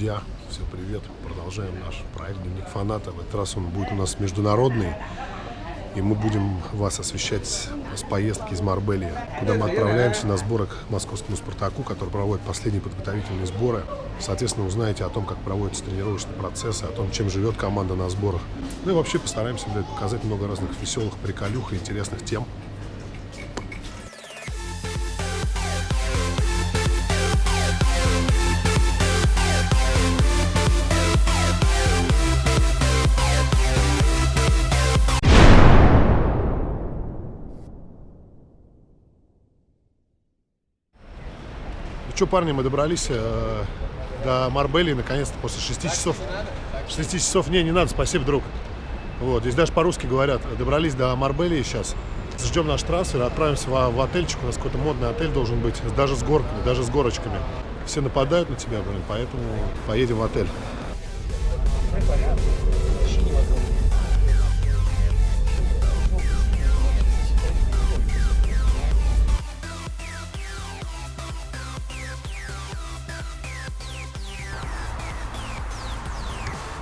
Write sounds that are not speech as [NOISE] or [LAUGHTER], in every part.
друзья, всем привет. Продолжаем наш проект «Дневник фаната». В этот раз он будет у нас международный. И мы будем вас освещать с поездки из Марбелии, куда мы отправляемся на сборы к московскому «Спартаку», который проводит последние подготовительные сборы. Соответственно, узнаете о том, как проводятся тренировочные процессы, о том, чем живет команда на сборах. Ну и вообще постараемся показать много разных веселых приколюх и интересных тем. Что, парни, мы добрались э, до Марбелии наконец-то после 6 часов. 6 часов, не, не надо, спасибо, друг. Вот, здесь даже по-русски говорят. Добрались до Марбелии сейчас. Ждем наш трансфер, отправимся в, в отельчик. У нас какой-то модный отель должен быть, даже с горками, даже с горочками. Все нападают на тебя, блин, поэтому поедем в отель.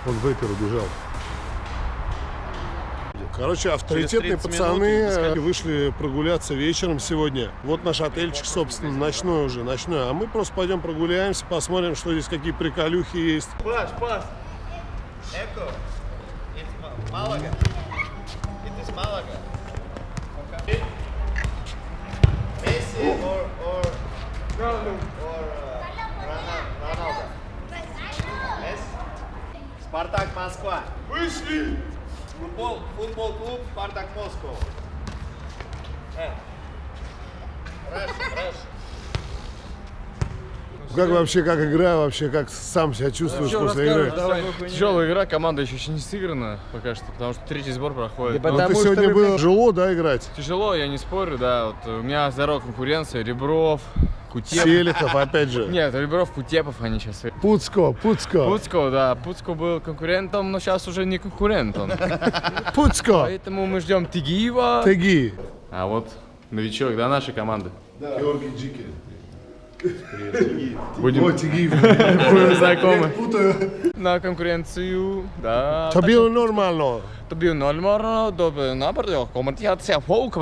Он вейпер убежал. Короче, авторитетные Через 30 пацаны минут э, вышли прогуляться вечером сегодня. Вот наш отельчик, собственно, ночной уже, ночной. А мы просто пойдем прогуляемся, посмотрим, что здесь, какие приколюхи есть. Паш, пас. Эко. It is Malaga. Okay. Messi or or Москва. Вышли. Футбол, футбол клуб Спартак Москва. Э. Как вообще, как игра, вообще, как сам себя чувствуешь после игры? Тяжелая игра, команда еще не сыграна пока что, потому что третий сбор проходит. Ну, ты сегодня было тяжело, да, играть? Тяжело, я не спорю, да. Вот у меня здоровая конкуренция, Ребров, Кутепов. Селихов, опять же. Нет, Ребров, Кутепов, они сейчас. Пуцко, Пуцко, Пуцко, да, Пуцко был конкурентом, но сейчас уже не конкурент он. [LAUGHS] Пуцко, Поэтому мы ждем Тигиева. Теги. А вот новичок, да, нашей команды. Георгий Джики. Будем будем знакомы. На конкуренцию, да. Это было нормально. To normalno, napravio folk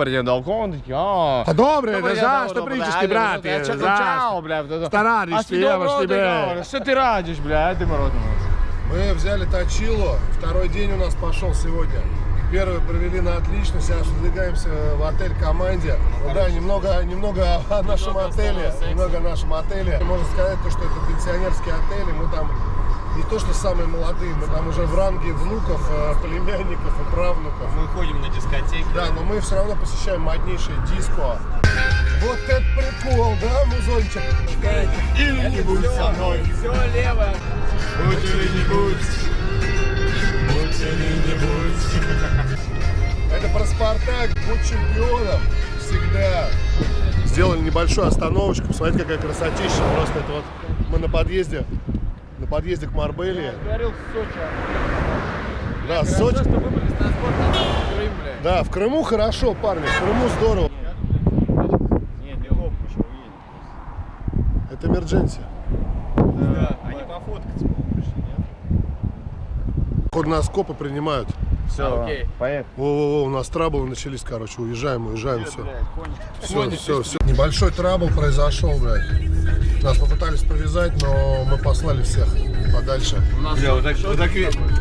ja. Pa Dobro, da ja, znaš dobro, što pričaš ajde, ti, brate. Ja čekam, znaš. čao, bля. da, da. Šta radiš A ti, si dobro, jemaš ti, da, be. da, Što ti radiš, bля, ajde morotno. Мы взяли точило, второй день у нас пошел сегодня. Первый провели на отлично, сейчас выдвигаемся в отель команде. Ну да, немного, немного о нашем отеле, немного о нашем отеле. Можно сказать, то, что это пенсионерский отель, и мы там не то, что самые молодые, мы там уже в ранге внуков, э, племянников и правнуков. Мы ходим на дискотеки. Да, но мы все равно посещаем моднейшее диско. Вот это прикол, да, музончик? Или не будь со мной. Все лево. Будь или не будь. Будь или не будь. Будь чемпионом. Всегда. Сделали небольшую остановочку. Посмотрите, какая красотища. Просто это вот мы на подъезде. На подъезде к Марбелии. Говорил в Сочи. Да, Сочи. что выбрали транспорт на Крым, бля. Да, в Крыму хорошо, парни. В Крыму здорово. Нет, не лоб еще уедет. Это эмердженси. Да. Они пофоткаться, по-моему, пришли, нет? Ход нас копы принимают. Все, окей. Во-во-во, у нас траблы начались, короче, уезжаем, уезжаем, все. Все, все, все. Небольшой трабл произошел, блядь. Нас попытались повязать, но мы послали всех подальше. Бля, вот так, вот так,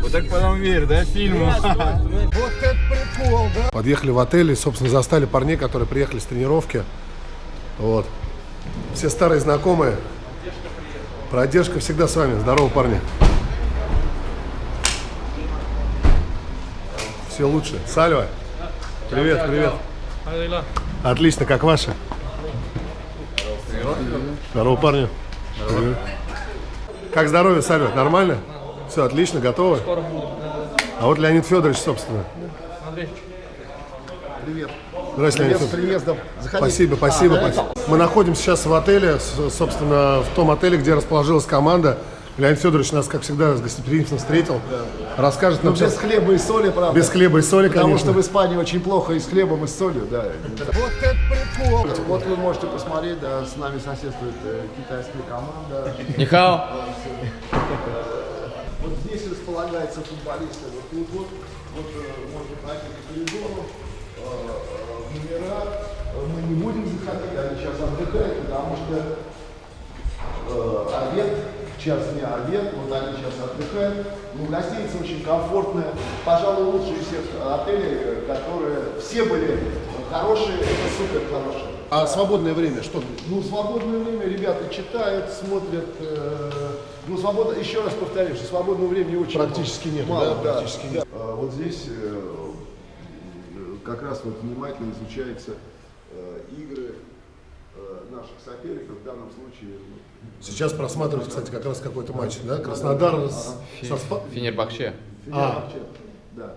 вот так потом верь, да, фильму? Вот [LAUGHS] это прикол, да? Подъехали в отель и, собственно, застали парней, которые приехали с тренировки. Вот. Все старые знакомые. Продержка всегда с вами. Здорово, парни. Все лучше. Сальва. Привет, привет. Отлично, как ваши? Здорово, парни. Привет. Как здоровье, Сальва? Нормально? Все, отлично, готовы? А вот Леонид Федорович, собственно. Привет. Здравствуйте, Леонид Федорович. Спасибо, спасибо, спасибо. Мы находимся сейчас в отеле, с- собственно, в том отеле, где расположилась команда. Леонид Федорович нас, как всегда, с гостеприимством встретил. Расскажет нам Ну, без хлеба и соли, правда. Без хлеба и соли, Потому конечно. что в Испании очень плохо и с хлебом, и с солью, да. Вот это прикол! Вот вы можете посмотреть, да, с нами соседствует э, китайская команда. Нихао. располагаются футболисты. Вот тут вот, вот э, можно пройти по коридору, э, в номера. Мы не будем заходить, они сейчас отдыхают, потому что обед, час дня обед, вот они сейчас отдыхают. Ну, гостиница очень комфортная, пожалуй, лучшие из всех отелей, которые все были хорошие, это супер хорошие. А свободное время что? Ну, свободное время ребята читают, смотрят. э, ну, свободно, еще раз повторю, что свободного времени очень Практически мало. нет, Мало, да, да, практически да. нет. А вот здесь э, как раз вот внимательно изучаются э, игры наших соперников, в данном случае ну, Сейчас просматривают, кстати, как раз какой-то матч, да? Краснодар с, со Спа- Фенербахче. Фенербахче. Да.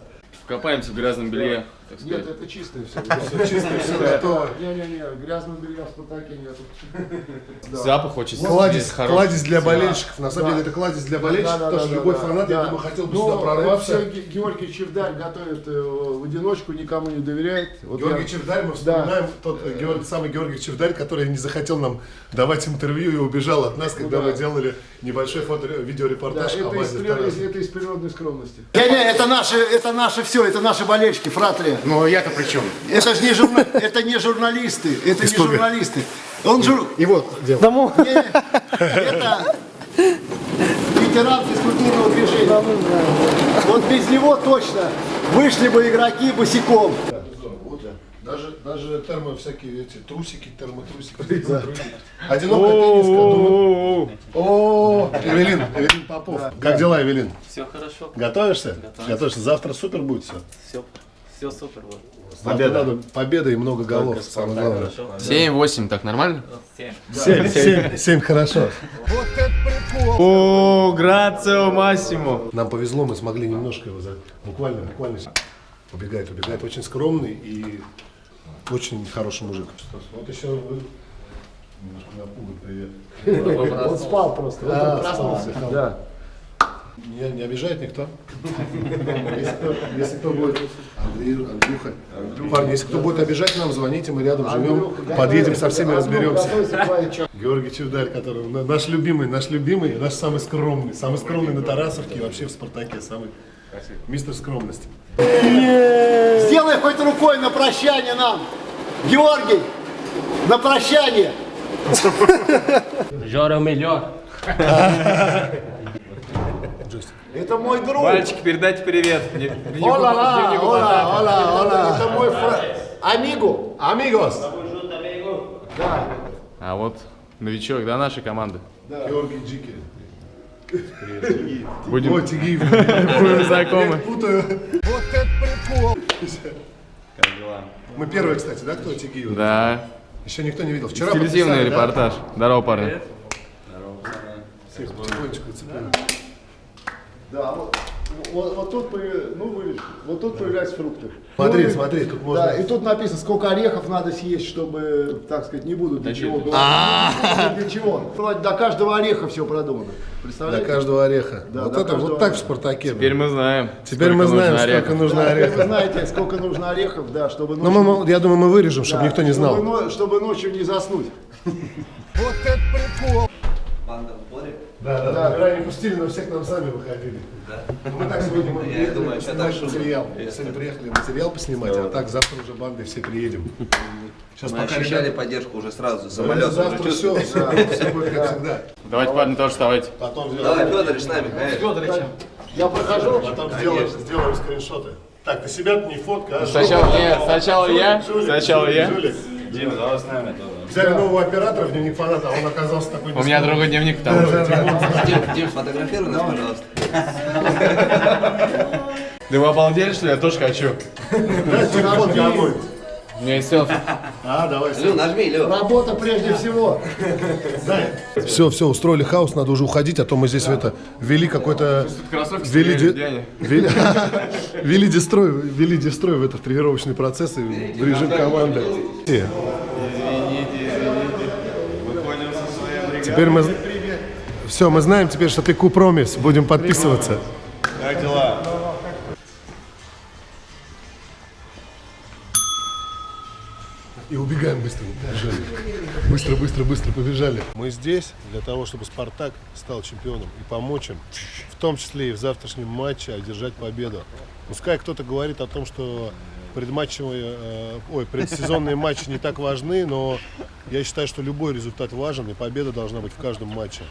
Копаемся в грязном белье, так Нет, сказать. это чистое все. [LAUGHS] чистое, все готово. Не-не-не, грязного белья в Спартаке нету. [LAUGHS] Запах очень Кладезь, кладезь для болельщиков. На самом деле это кладезь для болельщиков, потому что любой фанат, я думаю, хотел бы Ну, сюда прорваться. Георгий Чевдарь готовит э, в одиночку, никому не доверяет. Георгий Чевдарь, мы вспоминаем тот э, самый Георгий Чевдарь, который не захотел нам давать интервью и убежал от нас, когда Ну мы делали небольшой видеорепортаж о это, из, базе это из природной скромности. Не-не, это наше, это наше все, это наши болельщики, фратрия. Ну, я-то при чем? Это же не, журна- это не журналисты, это не История. журналисты. Он жур... И вот, дело. Не, это ветеран физкультурного движения. Вот без него точно вышли бы игроки босиком. Даже, даже термо всякие эти трусики, термотрусики. термотрусики. Одинокая тенниска. думаю- О, Эвелин, Эвелин Попов. Как дела, Эвелин? Все хорошо, Готовишься? Готовишься. Завтра супер будет все. все, все супер. Вот. Победа. Надо победа и много голов. Самое главное. 7-8, так нормально? Семь. Семь, семь, семь хорошо. О, грацио массимо. Нам повезло, мы смогли немножко его за... Буквально, буквально убегает, убегает. Очень скромный и очень хороший мужик. Вот еще вы немножко напуган, привет. [LAUGHS] Он спал просто, А, только проснулся. спал. Да. Не, не обижает никто? [LAUGHS] Если кто, будет... Андрей, Андрюха. Парни, если кто будет обижать нам, звоните, мы рядом живем. Подъедем со всеми, разберемся. Георгий Чевдарь, который на- наш любимый, наш любимый, наш самый скромный. Самый скромный на Тарасовке и вообще в Спартаке. Самый мистер скромности. Сделай хоть рукой на прощание нам. Георгий, на прощание. Жора melhor. [LAUGHS] Это мой друг. Мальчики, передайте привет. Ола, ола, ола, ола. Это мой фра... Амиго. Амигос! А вот новичок, да, нашей команды? Георгий Джики. Будем, знакомы. Вот это прикол. Мы первые, кстати, да, кто Тигиев? Да, Еще никто не видел. Вчера телевизионный подписали, да? репортаж. Здорово, парни. Всех потихонечку цепляем. Да, вот, вот, вот тут, ну, вы вот тут появляются фрукты. Смотри, Ну, смотри, тут можно- Да, и тут написано, сколько орехов надо съесть, чтобы, так сказать, не буду для чего говорить. Для чего? До каждого ореха все продумано. Представляете? каждого ореха. Да, вот до это каждого вот так в. Спартаке. Теперь мы знаем. Теперь мы знаем, нужно сколько орехов. нужно Да, теперь вы орехов. знаете, сколько нужно орехов, да, чтобы Ну, ночью, мы, я думаю, мы вырежем, чтобы да, никто не знал. чтобы ночью не заснуть. Да, да, да. Камера не пустили, но все к нам сами выходили. Да. Мы так сегодня мы приехали думаю, поснимать материал. Сегодня приехали материал поснимать, а так завтра уже бандой все приедем. Сейчас Мы ощущали ребята- поддержку уже сразу, самолет уже завтра все, все будет как всегда. Давайте, парни, тоже вставайте. Потом Давай, сделаем, Федорович, с нами, конечно. Я прохожу. потом сделаем, сделаем скриншоты. Так, ты себя не фотка, а Сначала, нет, сначала я, сначала я. Дима, давай с нами тоже. Взяли нового оператора в дневник фаната, а он оказался такой У меня другой дневник, потому что... Дим, Дим, сфотографируй нас, пожалуйста. [LAUGHS] Да вы обалдели, что ли? Я тоже хочу. Да, телефон какой. У меня есть селфи. А, давай. Лю, нажми, Лю. Работа прежде всего. Все, все, устроили хаос, надо уже уходить, а то мы здесь это ввели какой-то... Ввели, ввели дестрой, ввели дестрой в этот тренировочный процесс и в режим команды. Теперь мы... Все, мы знаем теперь, что ты Купромис, будем подписываться. Быстро. Побежали. Быстро, быстро, побежали. Мы здесь для того, чтобы Спартак стал чемпионом и помочь им, в том числе и в завтрашнем матче, одержать победу. Пускай кто-то говорит о том, что предматчевые, э, ой, предсезонные матчи не так важны, но я считаю, что любой результат важен, и победа должна быть в каждом матче.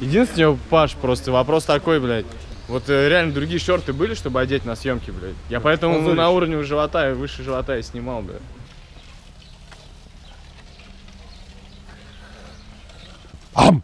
Единственный, Паш, просто вопрос такой, блядь. Вот э, реально другие шорты были, чтобы одеть на съемки, блядь. Я поэтому Позорище. на уровне живота и выше живота и снимал, блядь. Um.